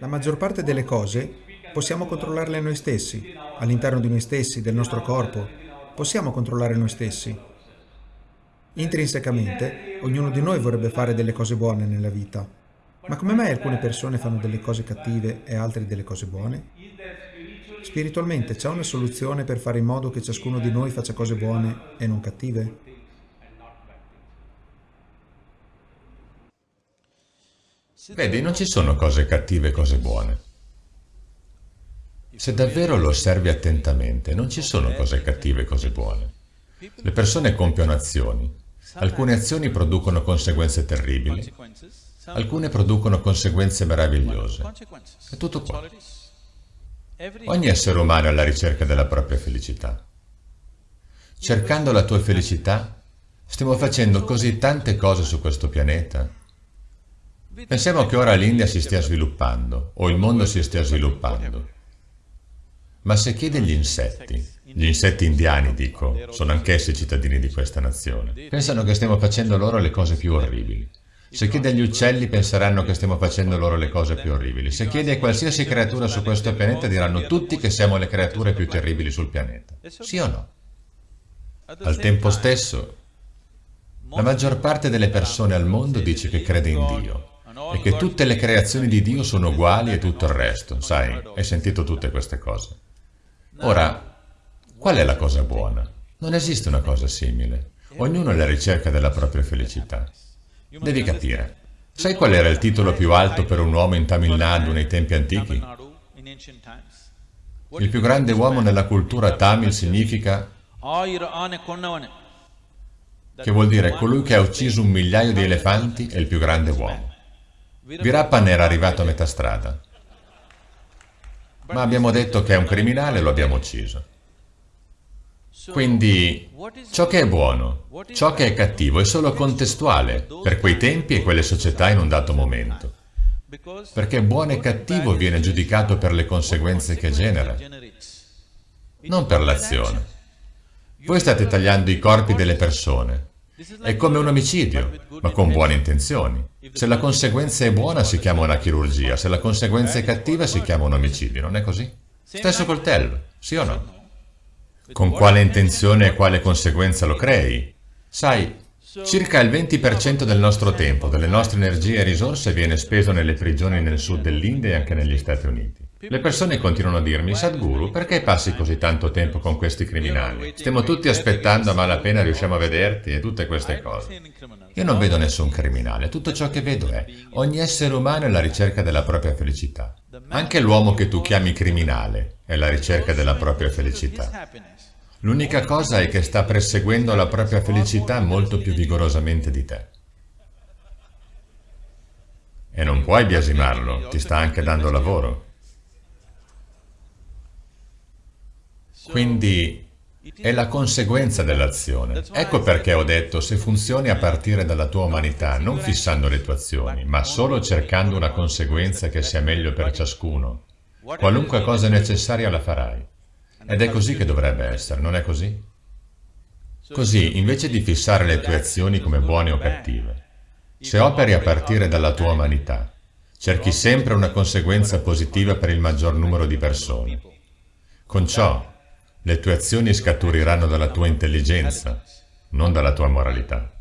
La maggior parte delle cose possiamo controllarle noi stessi, all'interno di noi stessi, del nostro corpo. Possiamo controllare noi stessi. Intrinsecamente, ognuno di noi vorrebbe fare delle cose buone nella vita. Ma come mai alcune persone fanno delle cose cattive e altre delle cose buone? Spiritualmente c'è una soluzione per fare in modo che ciascuno di noi faccia cose buone e non cattive? Vedi, non ci sono cose cattive e cose buone. Se davvero lo osservi attentamente, non ci sono cose cattive e cose buone. Le persone compiono azioni. Alcune azioni producono conseguenze terribili, alcune producono conseguenze meravigliose. È tutto qua. Ogni essere umano è alla ricerca della propria felicità. Cercando la tua felicità, stiamo facendo così tante cose su questo pianeta Pensiamo che ora l'India si stia sviluppando, o il mondo si stia sviluppando. Ma se chiedi agli insetti, gli insetti indiani, dico, sono anch'essi cittadini di questa nazione, pensano che stiamo facendo loro le cose più orribili. Se chiedi agli uccelli penseranno che stiamo facendo loro le cose più orribili. Se chiedi a qualsiasi creatura su questo pianeta diranno tutti che siamo le creature più terribili sul pianeta. Sì o no? Al tempo stesso, la maggior parte delle persone al mondo dice che crede in Dio e che tutte le creazioni di Dio sono uguali e tutto il resto, sai, hai sentito tutte queste cose. Ora, qual è la cosa buona? Non esiste una cosa simile. Ognuno è alla ricerca della propria felicità. Devi capire. Sai qual era il titolo più alto per un uomo in Tamil Nadu nei tempi antichi? Il più grande uomo nella cultura tamil significa che vuol dire colui che ha ucciso un migliaio di elefanti è il più grande uomo. Virappan era arrivato a metà strada. Ma abbiamo detto che è un criminale e lo abbiamo ucciso. Quindi ciò che è buono, ciò che è cattivo è solo contestuale per quei tempi e quelle società in un dato momento. Perché buono e cattivo viene giudicato per le conseguenze che genera, non per l'azione. Voi state tagliando i corpi delle persone, è come un omicidio, ma con buone intenzioni. Se la conseguenza è buona si chiama una chirurgia, se la conseguenza è cattiva si chiama un omicidio, non è così? Stesso coltello, sì o no? Con quale intenzione e quale conseguenza lo crei? Sai, circa il 20% del nostro tempo, delle nostre energie e risorse viene speso nelle prigioni nel sud dell'India e anche negli Stati Uniti. Le persone continuano a dirmi, Sadhguru, perché passi così tanto tempo con questi criminali? Stiamo tutti aspettando a malapena riusciamo a vederti e tutte queste cose. Io non vedo nessun criminale, tutto ciò che vedo è ogni essere umano è alla ricerca della propria felicità. Anche l'uomo che tu chiami criminale è alla ricerca della propria felicità. L'unica cosa è che sta perseguendo la propria felicità molto più vigorosamente di te. E non puoi biasimarlo, ti sta anche dando lavoro. Quindi è la conseguenza dell'azione. Ecco perché ho detto, se funzioni a partire dalla tua umanità, non fissando le tue azioni, ma solo cercando una conseguenza che sia meglio per ciascuno, qualunque cosa necessaria la farai. Ed è così che dovrebbe essere, non è così? Così, invece di fissare le tue azioni come buone o cattive, se operi a partire dalla tua umanità, cerchi sempre una conseguenza positiva per il maggior numero di persone. Con ciò, le tue azioni scaturiranno dalla tua intelligenza, non dalla tua moralità.